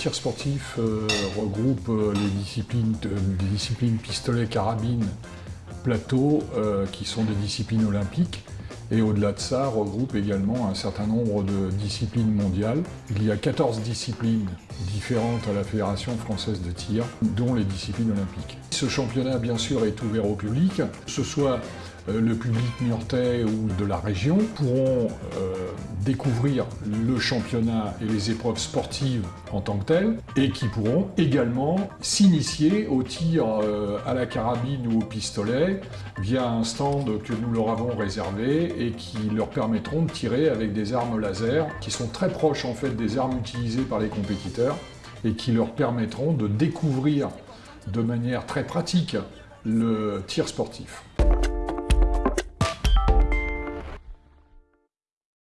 tir sportif euh, regroupe euh, les disciplines, les disciplines pistolet, carabine, plateau, euh, qui sont des disciplines olympiques. Et au-delà de ça, regroupe également un certain nombre de disciplines mondiales. Il y a 14 disciplines différentes à la Fédération française de tir, dont les disciplines olympiques. Ce championnat, bien sûr, est ouvert au public, ce soit le public niortais ou de la région pourront euh, découvrir le championnat et les épreuves sportives en tant que telles et qui pourront également s'initier au tir euh, à la carabine ou au pistolet via un stand que nous leur avons réservé et qui leur permettront de tirer avec des armes laser qui sont très proches en fait des armes utilisées par les compétiteurs et qui leur permettront de découvrir de manière très pratique le tir sportif.